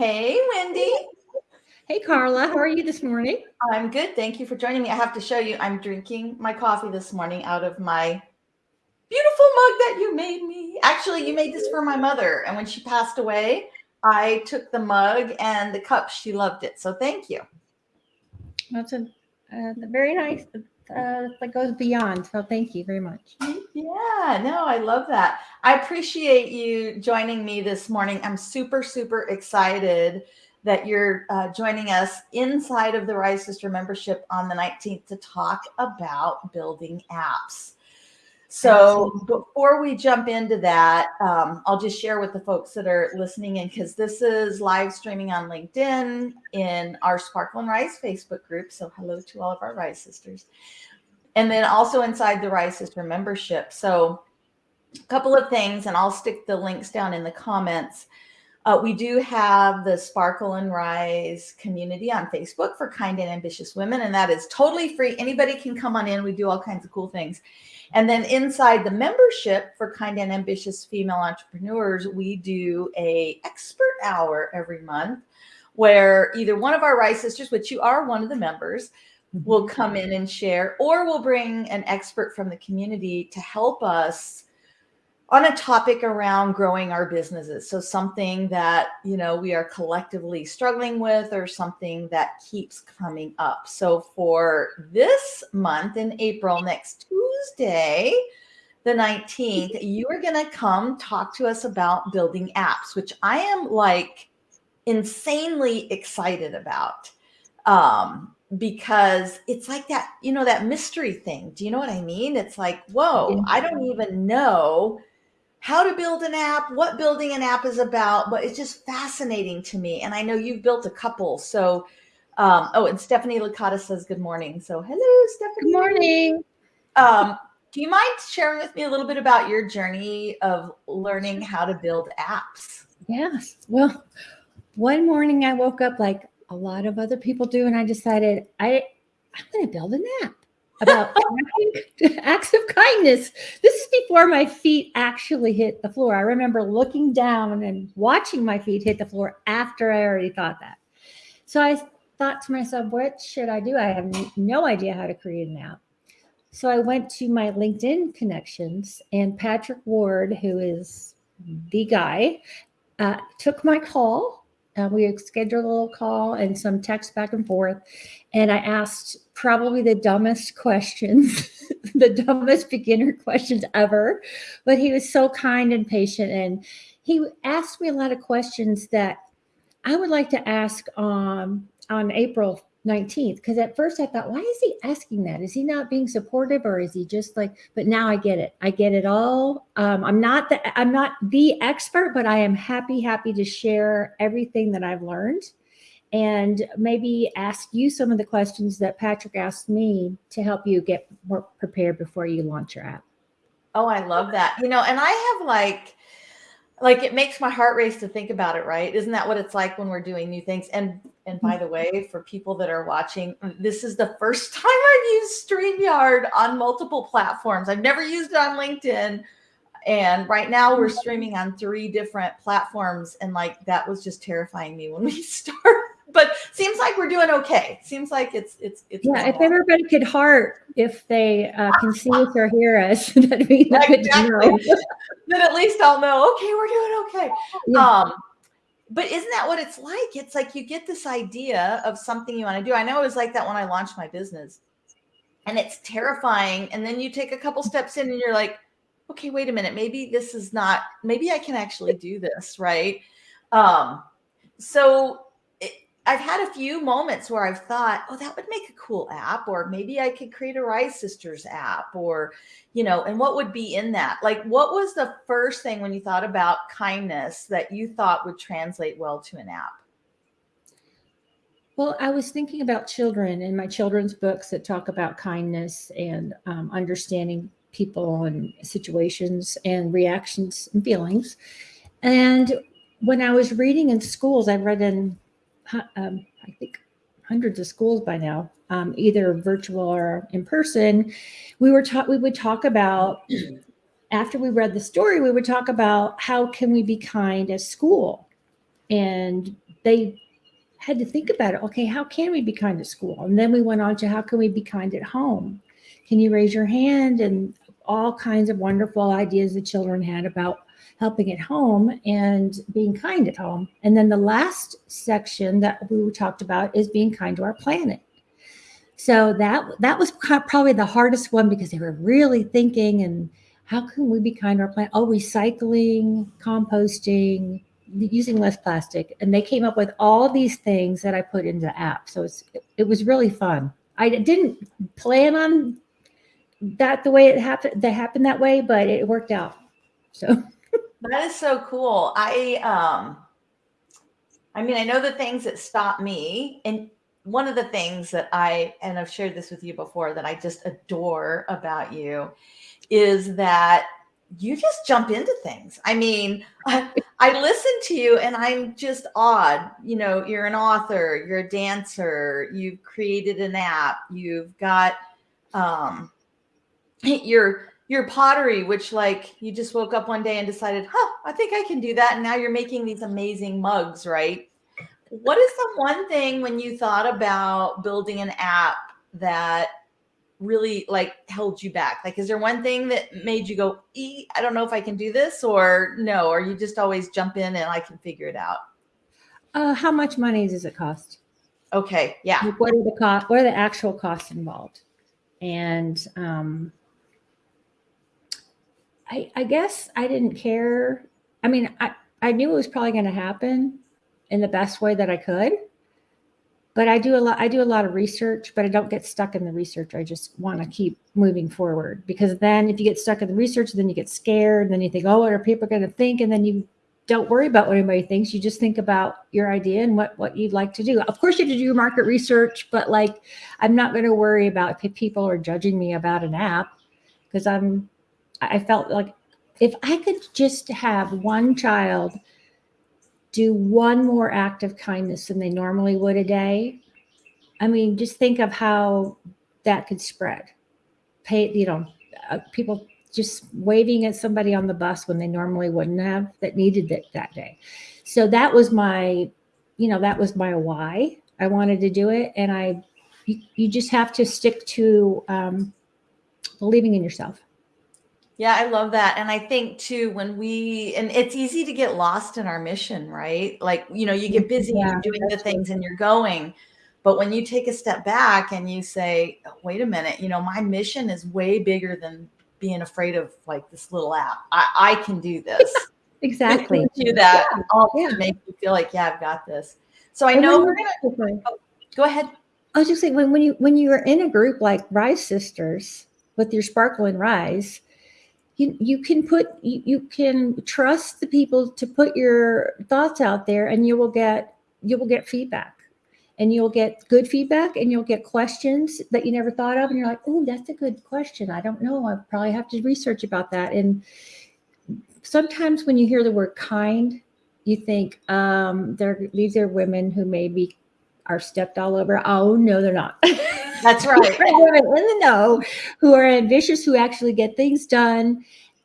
Hey, Wendy. Hey, Carla. How are you this morning? I'm good. Thank you for joining me. I have to show you, I'm drinking my coffee this morning out of my beautiful mug that you made me. Actually, you made this for my mother. And when she passed away, I took the mug and the cup. She loved it. So thank you. That's a uh, very nice. Uh, that goes beyond. So thank you very much. Yeah, no, I love that. I appreciate you joining me this morning. I'm super, super excited that you're uh, joining us inside of the Rise Sister membership on the 19th to talk about building apps. So before we jump into that, um, I'll just share with the folks that are listening in because this is live streaming on LinkedIn in our Sparkle and Rise Facebook group. So hello to all of our Rise sisters. And then also inside the Rise Sister membership. So a couple of things, and I'll stick the links down in the comments. Uh, we do have the Sparkle and Rise community on Facebook for kind and ambitious women, and that is totally free. Anybody can come on in. We do all kinds of cool things. And then inside the membership for kind and ambitious female entrepreneurs, we do a expert hour every month where either one of our Rise sisters, which you are one of the members, will mm-hmm. come in and share, or we'll bring an expert from the community to help us on a topic around growing our businesses. So something that, you know, we are collectively struggling with or something that keeps coming up. So for this month in April, next Tuesday, the 19th, you are going to come talk to us about building apps, which I am like insanely excited about. Um, because it's like that, you know, that mystery thing. Do you know what I mean? It's like, whoa, I don't even know how to build an app, what building an app is about, but it's just fascinating to me. And I know you've built a couple. So, um, oh, and Stephanie Licata says good morning. So, hello, Stephanie. Good morning. Um, do you mind sharing with me a little bit about your journey of learning how to build apps? Yes. Well, one morning I woke up like a lot of other people do, and I decided I I'm going to build an app about acts of kindness. This is before my feet actually hit the floor. I remember looking down and watching my feet hit the floor after I already thought that. So I thought to myself, what should I do? I have no idea how to create an app. So I went to my LinkedIn connections, and Patrick Ward, who is the guy, uh, took my call uh, we scheduled a little call and some text back and forth. And I asked probably the dumbest questions, the dumbest beginner questions ever. But he was so kind and patient. And he asked me a lot of questions that I would like to ask um, on April 19th because at first I thought, why is he asking that? Is he not being supportive or is he just like, but now I get it. I get it all. Um, I'm not the I'm not the expert, but I am happy, happy to share everything that I've learned and maybe ask you some of the questions that Patrick asked me to help you get more prepared before you launch your app. Oh, I love that. You know, and I have like like it makes my heart race to think about it, right? Isn't that what it's like when we're doing new things? And and by the way, for people that are watching, mm, this is the first time I've used StreamYard on multiple platforms. I've never used it on LinkedIn. And right now we're mm-hmm. streaming on three different platforms. And like that was just terrifying me when we started but seems like we're doing okay. Seems like it's it's it's. Yeah, if everybody could heart, if they uh, can see us or hear us, that'd be exactly. then at least I'll know. Okay, we're doing okay. Yeah. Um, but isn't that what it's like? It's like you get this idea of something you want to do. I know it was like that when I launched my business, and it's terrifying. And then you take a couple steps in, and you're like, okay, wait a minute, maybe this is not. Maybe I can actually do this, right? Um, so I've had a few moments where I've thought, oh, that would make a cool app, or maybe I could create a Rise Sisters app, or, you know, and what would be in that? Like, what was the first thing when you thought about kindness that you thought would translate well to an app? Well, I was thinking about children and my children's books that talk about kindness and um, understanding people and situations and reactions and feelings. And when I was reading in schools, I read in um, I think hundreds of schools by now, um, either virtual or in person. We were taught we would talk about after we read the story, we would talk about how can we be kind as school and they had to think about it. Okay, how can we be kind at school? And then we went on to how can we be kind at home? Can you raise your hand? And all kinds of wonderful ideas the children had about helping at home and being kind at home. And then the last section that we talked about is being kind to our planet. So that that was probably the hardest one because they were really thinking and how can we be kind to our planet? Oh, recycling, composting, using less plastic. And they came up with all these things that I put into the app. So it's it was really fun. I didn't plan on that the way it happened that happened that way, but it worked out. So that is so cool. I um I mean, I know the things that stop me and one of the things that I and I've shared this with you before that I just adore about you is that you just jump into things. I mean, I, I, listen to you and I'm just awed. You know, you're an author, you're a dancer, you've created an app, you've got um your your pottery, which like you just woke up one day and decided, huh, I think I can do that. And now you're making these amazing mugs, right? What is the one thing when you thought about building an app that really like held you back? Like, is there one thing that made you go, e, I don't know if I can do this or no, or you just always jump in and I can figure it out? Uh, how much money does it cost? Okay. Yeah. Like what are the cost? What are the actual costs involved? And, um, I, I guess I didn't care. I mean, I, I knew it was probably going to happen in the best way that I could. But I do a lot, I do a lot of research, but I don't get stuck in the research. I just want to keep moving forward because then if you get stuck in the research, then you get scared. And then you think, oh, what are people going to think? And then you don't worry about what anybody thinks. You just think about your idea and what, what you'd like to do. Of course, you have to do your market research, but like, I'm not going to worry about if people are judging me about an app because I'm, I felt like if I could just have one child do one more act of kindness than they normally would a day, I mean, just think of how that could spread. Pay, you know, uh, people just waving at somebody on the bus when they normally wouldn't have that needed it that day. So that was my, you know, that was my why I wanted to do it. And I, you, you just have to stick to um, believing in yourself. Yeah, I love that. And I think too, when we, and it's easy to get lost in our mission, right? Like, you know, you get busy yeah, you're doing the things and you're going. But when you take a step back and you say, oh, wait a minute, you know, my mission is way bigger than being afraid of like this little app. I, I can do this. exactly. do that yeah. all yeah. to make you feel like, yeah, I've got this. So I know we're gonna oh, go ahead. I was just saying when, when you when you are in a group like Rise Sisters with your Sparkle and Rise, you, you can put you, you can trust the people to put your thoughts out there and you will get you will get feedback. And you'll get good feedback and you'll get questions that you never thought of and you're like oh that's a good question. I don't know. I probably have to research about that. And sometimes when you hear the word kind you think um they're these are women who maybe are stepped all over. Oh no they're not That's right. women in the know who are ambitious, who actually get things done,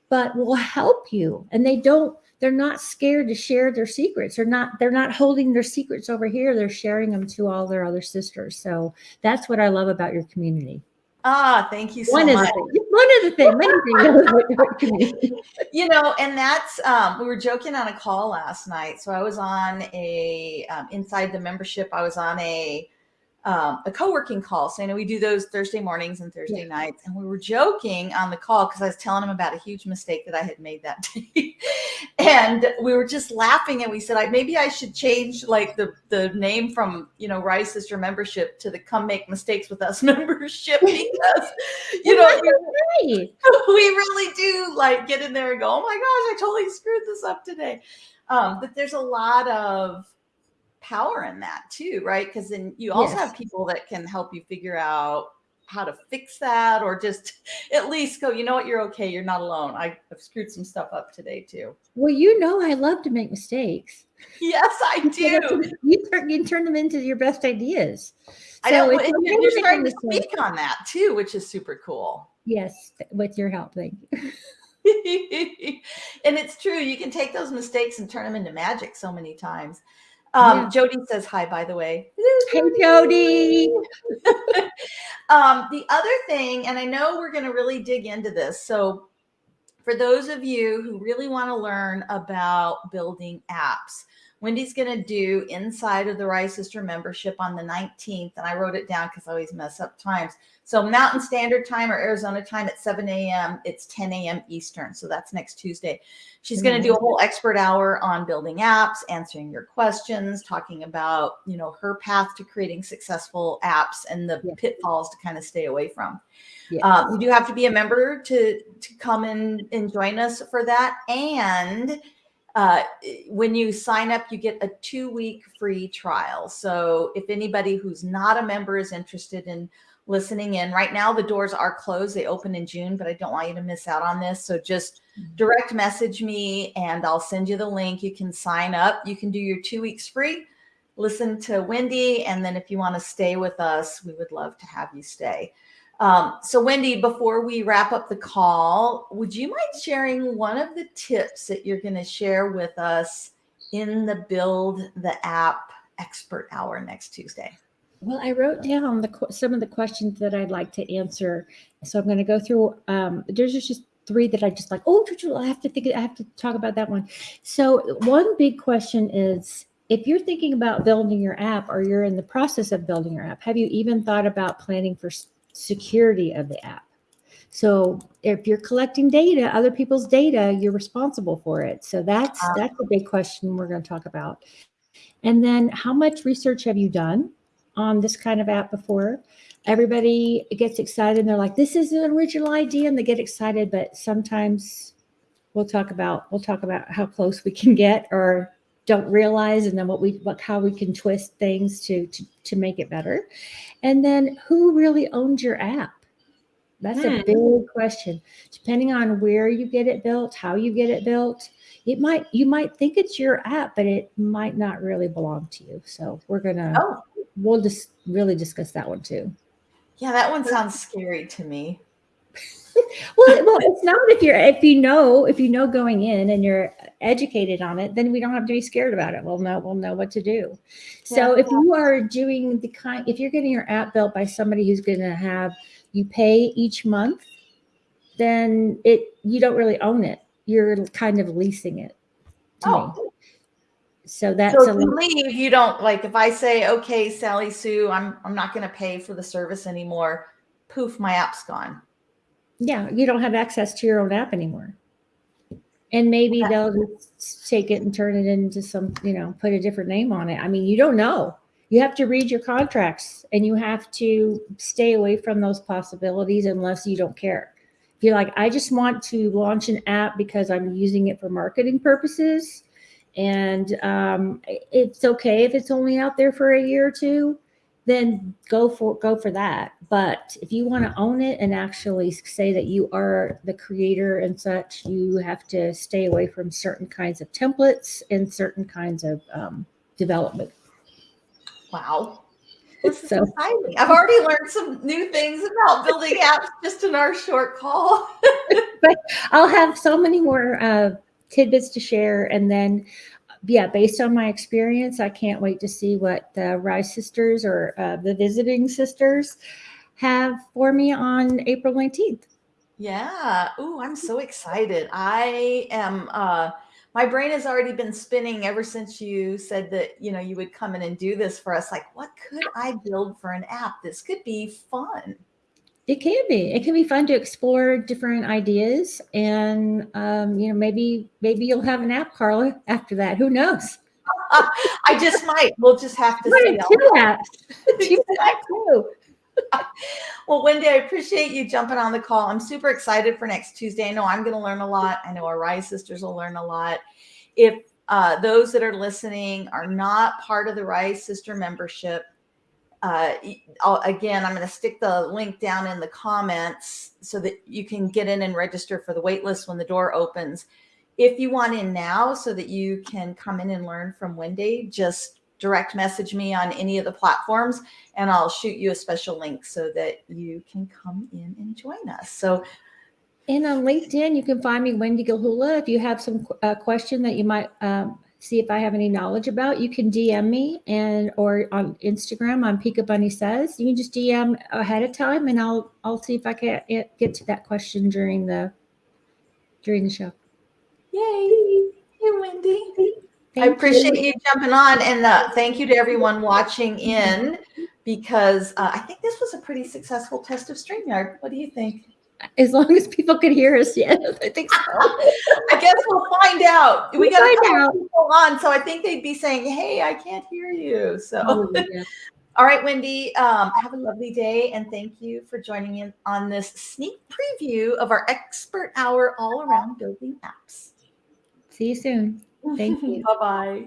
but will help you. And they don't, they're not scared to share their secrets. They're not, they're not holding their secrets over here. They're sharing them to all their other sisters. So that's what I love about your community. Ah, thank you so one much. Of the, one of the things, many things. you know, and that's um, we were joking on a call last night. So I was on a um, inside the membership. I was on a um, a co-working call. So I know we do those Thursday mornings and Thursday yeah. nights. And we were joking on the call because I was telling him about a huge mistake that I had made that day. and we were just laughing and we said, I, maybe I should change like the, the name from, you know, Rise Sister membership to the Come Make Mistakes with Us membership because, you know, we, we really do like get in there and go, oh my gosh, I totally screwed this up today. Um, but there's a lot of power in that too, right? Because then you also yes. have people that can help you figure out how to fix that or just at least go, you know what, you're okay. You're not alone. I, have screwed some stuff up today too. Well, you know, I love to make mistakes. Yes, I do. You, turn, you turn them into your best ideas. I know. So you're starting to speak on that too, which is super cool. Yes, with your help. Thank you. and it's true. You can take those mistakes and turn them into magic so many times. Um, Yeah. Jody says hi, by the way. Hey, Jody. um, the other thing, and I know we're going to really dig into this. So, for those of you who really want to learn about building apps, Wendy's going to do inside of the Rise Sister membership on the 19th. And I wrote it down because I always mess up times. So, Mountain Standard Time or Arizona time at 7 a.m., it's 10 a.m. Eastern. So, that's next Tuesday. She's going to do a whole expert hour on building apps, answering your questions, talking about, you know, her path to creating successful apps and the Yeah. pitfalls to kind of stay away from. Yeah. Um, you do have to be a member to to come in and join us for that. And uh, when you sign up, you get a two week free trial. So if anybody who's not a member is interested in listening in, right now the doors are closed. They open in June, but I don't want you to miss out on this. So just direct message me and I'll send you the link. You can sign up. You can do your two weeks free. Listen to Wendy, and then if you want to stay with us, we would love to have you stay. Um, so, Wendy, before we wrap up the call, would you mind sharing one of the tips that you're going to share with us in the Build the App Expert Hour next Tuesday? Well, I wrote down the some of the questions that I'd like to answer. So I'm going to go through. Um, there's just three that I just like. Oh, I have to think. I have to talk about that one. So one big question is: if you're thinking about building your app, or you're in the process of building your app, have you even thought about planning for security of the app? So if you're collecting data, other people's data, you're responsible for it. So that's that's a big question we're going to talk about. And then, how much research have you done? on this kind of app before. Everybody gets excited and they're like, this is an original idea and they get excited, but sometimes we'll talk about we'll talk about how close we can get or don't realize and then what we what how we can twist things to to, to make it better. And then who really owns your app? That's Hmm. a big question. Depending on where you get it built, how you get it built, it might you might think it's your app, but it might not really belong to you. So we're gonna Oh, we'll just really discuss that one too. yeah, that one sounds scary to me. Well, well, it's not if you're if you know if you know going in and you're educated on it, then we don't have to be scared about it. We'll know we'll know what to do. So Yeah. if you are doing the kind, if you're getting your app built by somebody who's going to have you pay each month, then it you don't really own it. You're kind of leasing it. To me. Oh, So that's so a leave, you don't like if I say, okay, Sally Sue, I'm I'm not going to pay for the service anymore. Poof, my app's gone. Yeah, you don't have access to your own app anymore. And maybe Okay. they'll just take it and turn it into some, you know, put a different name on it. I mean, you don't know. You have to read your contracts and you have to stay away from those possibilities unless you don't care. If you're like, I just want to launch an app because I'm using it for marketing purposes, and um, it's okay if it's only out there for a year or two, then go for go for that. But if you want to own it and actually say that you are the creator and such, you have to stay away from certain kinds of templates and certain kinds of um, development. Wow. This is So- exciting. I've already learned some new things about building apps just in our short call. But I'll have so many more uh, tidbits to share, and then, yeah, based on my experience, I can't wait to see what the Rise Sisters or uh, the Visiting Sisters have for me on April nineteenth. Yeah. Ooh, I'm so excited. I am uh my brain has already been spinning ever since you said that, you know, you would come in and do this for us. Like, what could I build for an app? This could be fun. It can be. It can be fun to explore different ideas, and um, you know, maybe maybe you'll have an app, Carla. After that, who knows? I just might. We'll just have to see. two apps. Two apps too. Well, Wendy, I appreciate you jumping on the call. I'm super excited for next Tuesday. I know I'm going to learn a lot. I know our Rise sisters will learn a lot. If uh, those that are listening are not part of the Rise Sister membership, uh, again, I'm going to stick the link down in the comments so that you can get in and register for the waitlist when the door opens. If you want in now so that you can come in and learn from Wendy, just direct message me on any of the platforms and I'll shoot you a special link so that you can come in and join us. So, And on LinkedIn, you can find me, Wendy Gilhula. If you have some uh, question that you might um, see if I have any knowledge about, you can DM me and or on Instagram on Pika Bunny Says. You can just DM ahead of time, and I'll I'll see if I can get to that question during the during the show. Yay! Hey, Wendy. Thank I appreciate you. jumping on, and uh, thank you to everyone watching in because uh, I think this was a pretty successful test of StreamYard. What do you think? As long as people could hear us, yes, I think so. I guess we'll find out. We We'll got to find out. people on, so I think they'd be saying, "Hey, I can't hear you." So, Oh, yeah. all right, Wendy, um, have a lovely day, and thank you for joining in on this sneak preview of our expert hour all around building apps. See you soon. Thank you. bye bye.